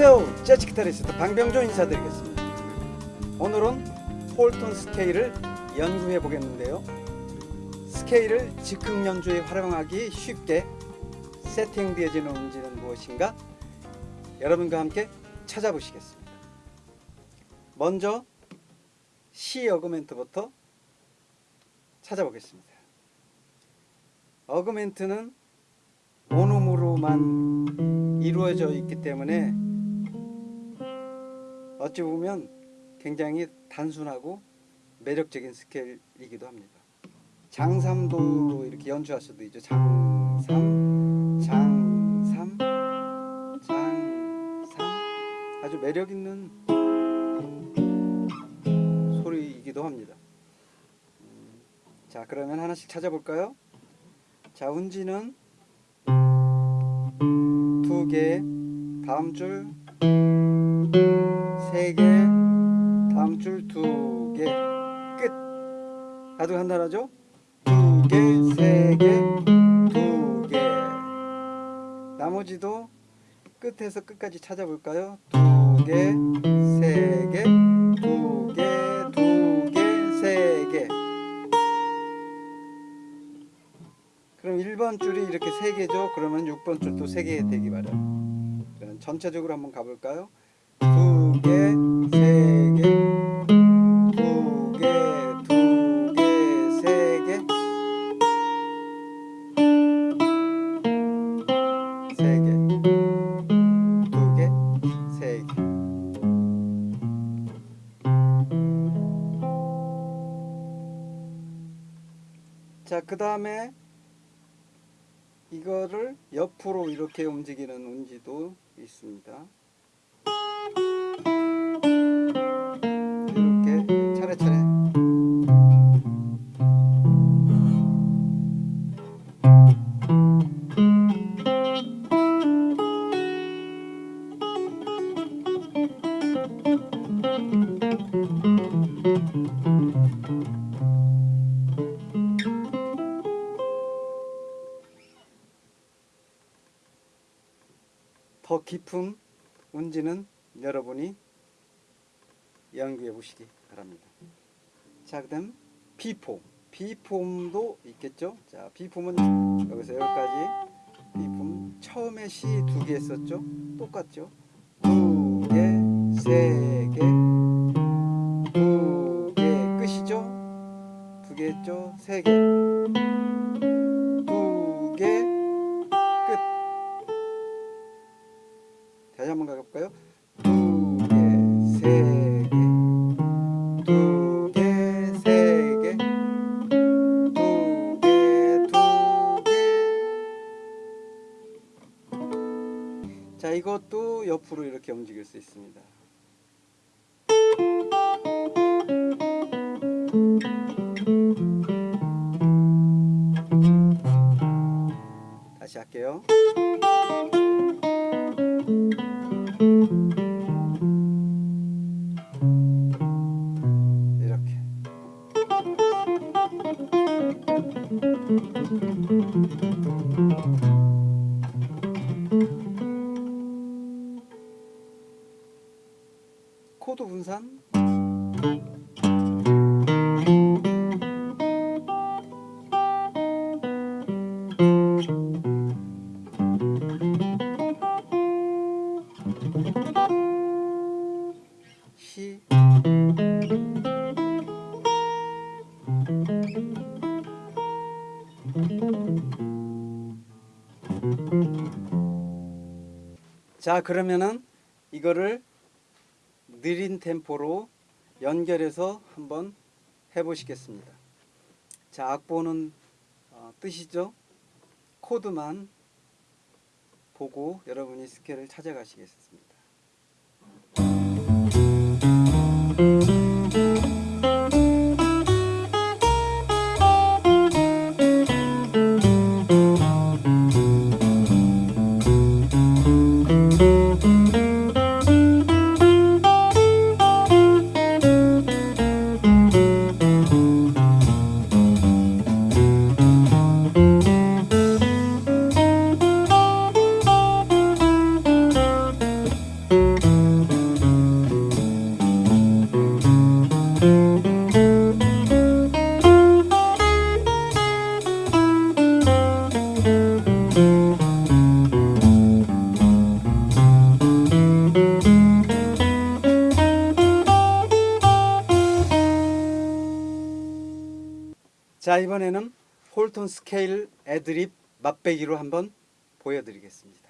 안녕하세요. 재즈 기타리스트 방병조 인사드리겠습니다. 오늘은 홀톤 스케일을 연구해 보겠는데요. 스케일을 즉흥 연주에 활용하기 쉽게 세팅되어지는 음질은 무엇인가? 여러분과 함께 찾아보시겠습니다. 먼저 C 어그멘트부터 찾아보겠습니다. 어그멘트는 원음으로만 이루어져 있기 때문에 어찌 보면 굉장히 단순하고 매력적인 스케일이기도 합니다. 장삼도로 이렇게 연주할 수도 있죠. 장삼, 장삼, 장삼 아주 매력 있는 소리이기도 합니다. 음, 자 그러면 하나씩 찾아볼까요? 자 운지는 두 개, 다음 줄 세 개, 다음 줄두 개, 끝. 가도 간단하죠? 두 개, 세 개, 두 개. 나머지도 끝에서 끝까지 찾아볼까요? 두 개, 세 개, 두 개, 두 개, 세 개. 그럼 1번 줄이 이렇게 3개죠. 그러면 6번 줄도 3개 되기 마련. 전체적으로 한번 가볼까요? 2개, 3개, 2개, 2개, 3개, 3개, 2개, 3개. 자, 그 다음에 이거를 옆으로 이렇게 움직이는 운지도 있습니다. 더 깊은 운지는 여러분이 연구해 보시기 바랍니다. 자, 그 다음 B폼. B폼도 있겠죠? 자, B폼은 여기서 여기까지 B폼 처음에 C 두개 했었죠? 똑같죠? 두 개, 세 개, 두 개 끝이죠? 두 개 했죠? 세 개, 옆으로 이렇게 움직일 수 있습니다. 다시 할게요. 이렇게 자 그러면은 이거를 느린 템포로 연결해서 한번 해보시겠습니다. 자 악보는 어, 뜨시죠? 코드만 보고 여러분이 스케일을 찾아가시겠습니다. 자 이번에는 홀톤 스케일 애드립 맛배기로 한번 보여드리겠습니다.